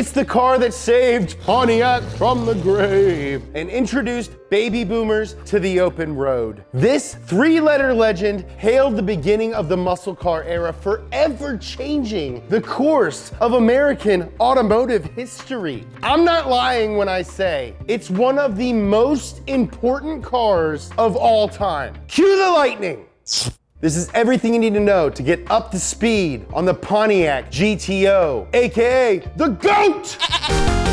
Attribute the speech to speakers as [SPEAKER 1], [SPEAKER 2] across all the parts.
[SPEAKER 1] It's the car that saved Pontiac from the grave and introduced baby boomers to the open road. This three-letter legend hailed the beginning of the muscle car era, forever changing the course of American automotive history. I'm not lying when I say it's one of the most important cars of all time. Cue the lightning. This is everything you need to know to get up to speed on the Pontiac GTO, AKA the GOAT!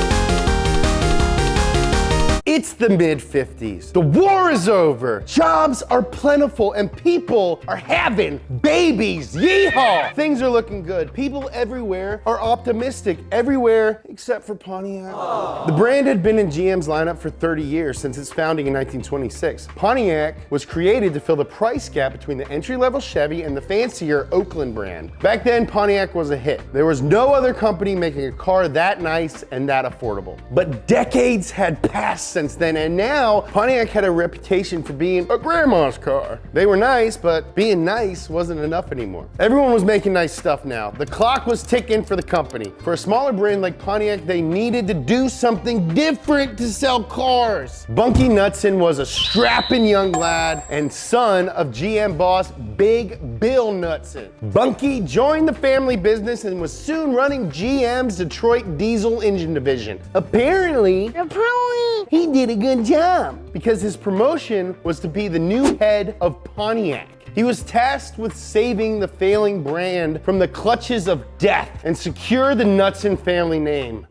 [SPEAKER 1] It's the mid 50s. The war is over. Jobs are plentiful and people are having babies. Yeehaw! Things are looking good. People everywhere are optimistic. Everywhere except for Pontiac. Aww. The brand had been in GM's lineup for 30 years since its founding in 1926. Pontiac was created to fill the price gap between the entry-level Chevy and the fancier Oakland brand. Back then, Pontiac was a hit. There was no other company making a car that nice and that affordable. But decades had passed since since then, and now Pontiac had a reputation for being a grandma's car. They were nice, but being nice wasn't enough anymore. Everyone was making nice stuff now. The clock was ticking for the company. For a smaller brand like Pontiac, they needed to do something different to sell cars. Bunky Knudsen was a strapping young lad and son of GM boss Big Bill Knudsen. Bunky joined the family business and was soon running GM's Detroit diesel engine division. Apparently, apparently, he did a good job because his promotion was to be the new head of Pontiac. He was tasked with saving the failing brand from the clutches of death and secure the Knudsen family name.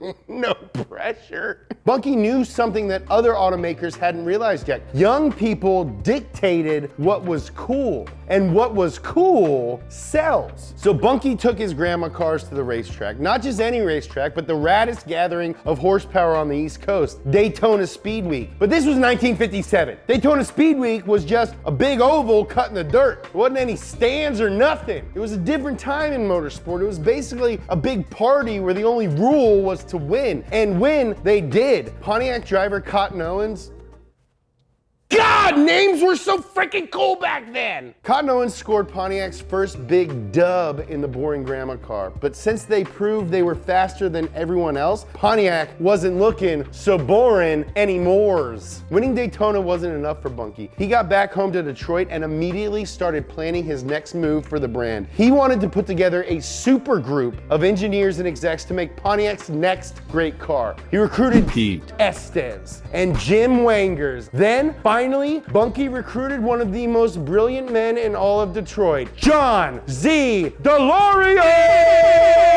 [SPEAKER 1] no pressure. Bunky knew something that other automakers hadn't realized yet. Young people dictated what was cool, and what was cool sells. So Bunky took his grandma cars to the racetrack, not just any racetrack, but the raddest gathering of horsepower on the East Coast, Daytona Speed Week. But this was 1957. Daytona Speed Week was just a big oval cut in the dirt. There wasn't any stands or nothing. It was a different time in motorsport. It was basically a big party where the only rule was to win. And win, they did. Pontiac driver Cotton Owens God, names were so freaking cool back then. Cotton Owens scored Pontiac's first big dub in the boring grandma car, but since they proved they were faster than everyone else, Pontiac wasn't looking so boring anymore. Winning Daytona wasn't enough for Bunky. He got back home to Detroit and immediately started planning his next move for the brand. He wanted to put together a super group of engineers and execs to make Pontiac's next great car. He recruited Pete Estes and Jim Wangers. Then, Finally, Bunky recruited one of the most brilliant men in all of Detroit, John Z. DeLorean!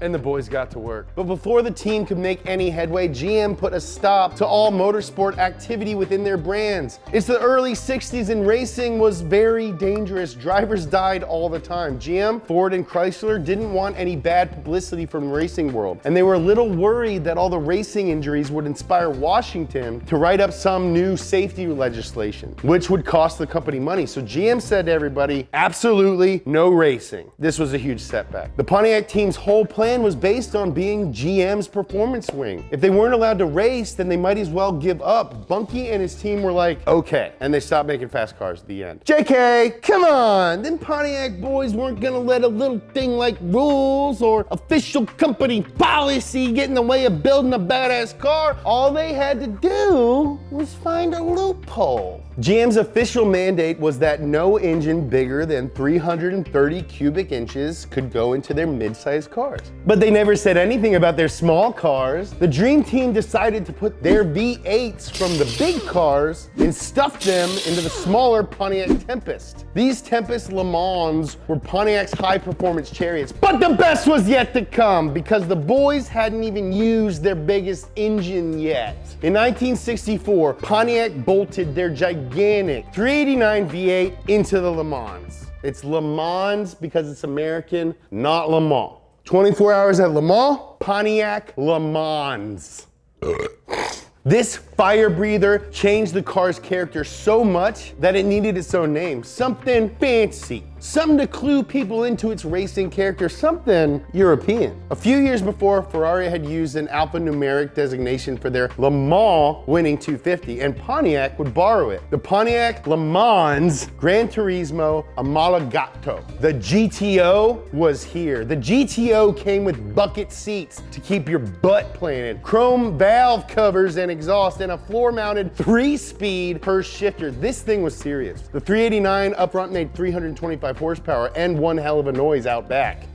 [SPEAKER 1] And the boys got to work. But before the team could make any headway, GM put a stop to all motorsport activity within their brands. It's the early 60s and racing was very dangerous. Drivers died all the time. GM, Ford, and Chrysler didn't want any bad publicity from the racing world. And they were a little worried that all the racing injuries would inspire Washington to write up some some new safety legislation, which would cost the company money. So GM said to everybody, absolutely no racing. This was a huge setback. The Pontiac team's whole plan was based on being GM's performance wing. If they weren't allowed to race, then they might as well give up. Bunky and his team were like, okay. And they stopped making fast cars at the end. JK, come on. Then Pontiac boys weren't gonna let a little thing like rules or official company policy get in the way of building a badass car. All they had to do was find a loophole. GM's official mandate was that no engine bigger than 330 cubic inches could go into their mid-sized cars. But they never said anything about their small cars. The Dream Team decided to put their V8s from the big cars and stuff them into the smaller Pontiac Tempest. These Tempest Le Mans were Pontiac's high-performance chariots. But the best was yet to come because the boys hadn't even used their biggest engine yet. In 1964, Pontiac bolted their gigantic gigantic 389 V8 into the Le Mans. It's Le Mans because it's American, not Le Mans. 24 hours at Le Mans, Pontiac Le Mans. This fire breather changed the car's character so much that it needed its own name, something fancy. something to clue people into its racing character, something European. A few years before, Ferrari had used an alphanumeric designation for their Le Mans winning 250, and Pontiac would borrow it. The Pontiac Le Mans Gran Turismo Omologato. The GTO was here. The GTO came with bucket seats to keep your butt planted, chrome valve covers and exhaust, and a floor-mounted three-speed Hurst shifter. This thing was serious. The 389 up front made 325 horsepower and one hell of a noise out back.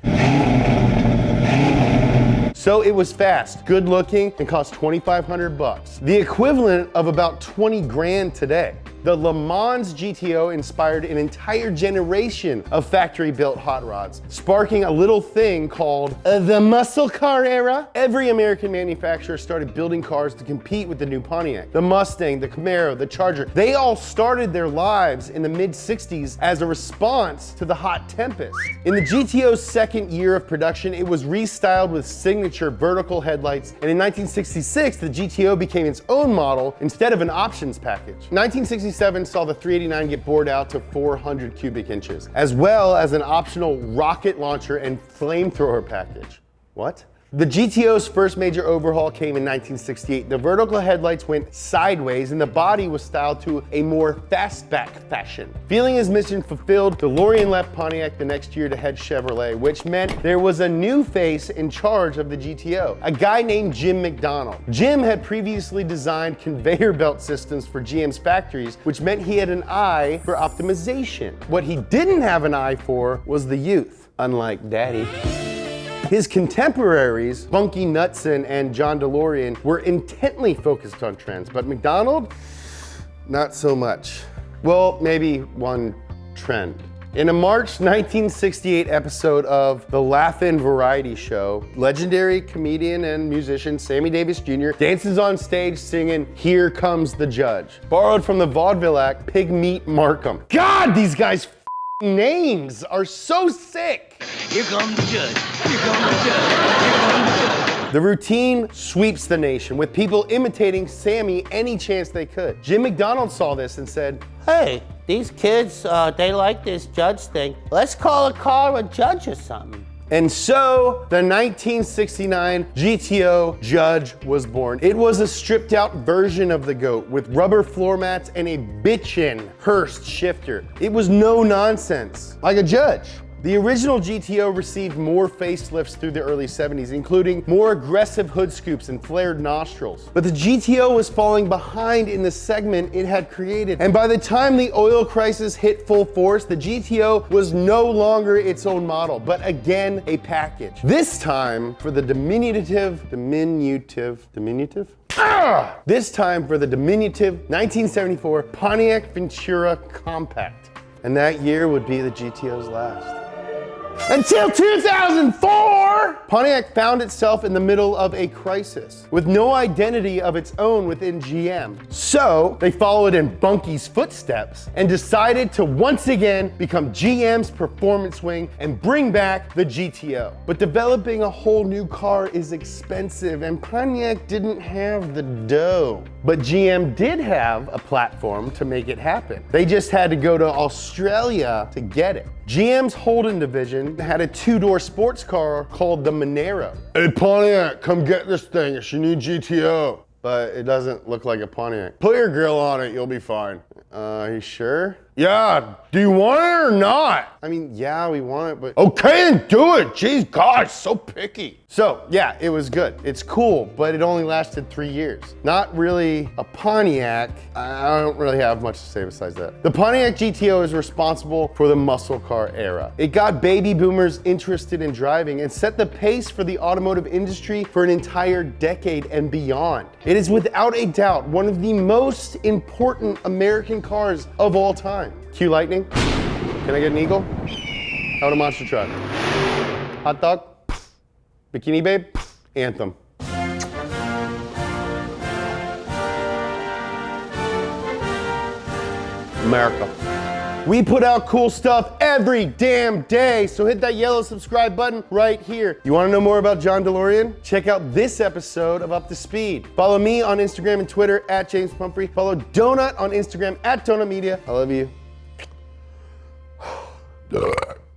[SPEAKER 1] So it was fast, good looking, and cost 2,500 bucks. The equivalent of about 20 grand today. The Le Mans GTO inspired an entire generation of factory-built hot rods, sparking a little thing called the muscle car era. Every American manufacturer started building cars to compete with the new Pontiac. The Mustang, the Camaro, the Charger, they all started their lives in the mid-60s as a response to the hot Tempest. In the GTO's second year of production, it was restyled with signature vertical headlights, and in 1966, the GTO became its own model instead of an options package. 1966 67 saw the 389 get bored out to 400 cubic inches, as well as an optional rocket launcher and flamethrower package. What? The GTO's first major overhaul came in 1968. The vertical headlights went sideways and the body was styled to a more fastback fashion. Feeling his mission fulfilled, DeLorean left Pontiac the next year to head Chevrolet, which meant there was a new face in charge of the GTO, a guy named Jim McDonald. Jim had previously designed conveyor belt systems for GM's factories, which meant he had an eye for optimization. What he didn't have an eye for was the youth, unlike Daddy. His contemporaries, Bunky Knudsen and John DeLorean, were intently focused on trends, but McDonald, not so much. Well, maybe one trend. In a March 1968 episode of the Laugh-In Variety Show, legendary comedian and musician Sammy Davis Jr. dances on stage singing Here Comes the Judge, borrowed from the vaudeville act Pig Meat Markham. God, these guys' names are so sick. Here comes the judge. Here comes the judge. Here comes the judge. The routine sweeps the nation with people imitating Sammy any chance they could. Jim McDonald saw this and said,
[SPEAKER 2] Hey, these kids, uh, they like this judge thing. Let's call a car a judge or something.
[SPEAKER 1] And so the 1969 GTO Judge was born. It was a stripped out version of the GOAT with rubber floor mats and a bitchin' Hurst shifter. It was no nonsense, like a Judge. The original GTO received more facelifts through the early 70s, including more aggressive hood scoops and flared nostrils. But the GTO was falling behind in the segment it had created. And by the time the oil crisis hit full force, the GTO was no longer its own model, but again, a package. This time for the diminutive, diminutive, diminutive? Ah! This time for the diminutive 1974 Pontiac Ventura Compact. And that year would be the GTO's last. Until 2004, Pontiac found itself in the middle of a crisis with no identity of its own within GM. So they followed in Bunky's footsteps and decided to once again become GM's performance wing and bring back the GTO. But developing a whole new car is expensive and Pontiac didn't have the dough. But GM did have a platform to make it happen. They just had to go to Australia to get it. GM's Holden division had a two-door sports car called the Monaro. Hey Pontiac, come get this thing, it's your new GTO. But it doesn't look like a Pontiac. Put your grill on it, you'll be fine. Uh, are you sure? Yeah, do you want it or not? I mean, yeah, we want it, but okay, then do it. Jeez, God, so picky. So yeah, it was good. It's cool, but it only lasted three years. Not really a Pontiac. I don't really have much to say besides that. The Pontiac GTO is responsible for the muscle car era. It got baby boomers interested in driving and set the pace for the automotive industry for an entire decade and beyond. It is without a doubt one of the most important American cars of all time. Cue Lightning. Can I get an Eagle? How a monster truck? Hot dog? Bikini Babe? Anthem. America. We put out cool stuff every damn day, so hit that yellow subscribe button right here. You wanna know more about John DeLorean? Check out this episode of Up to Speed. Follow me on Instagram and Twitter at James Pumphrey. Follow Donut on Instagram at Donut Media. I love you.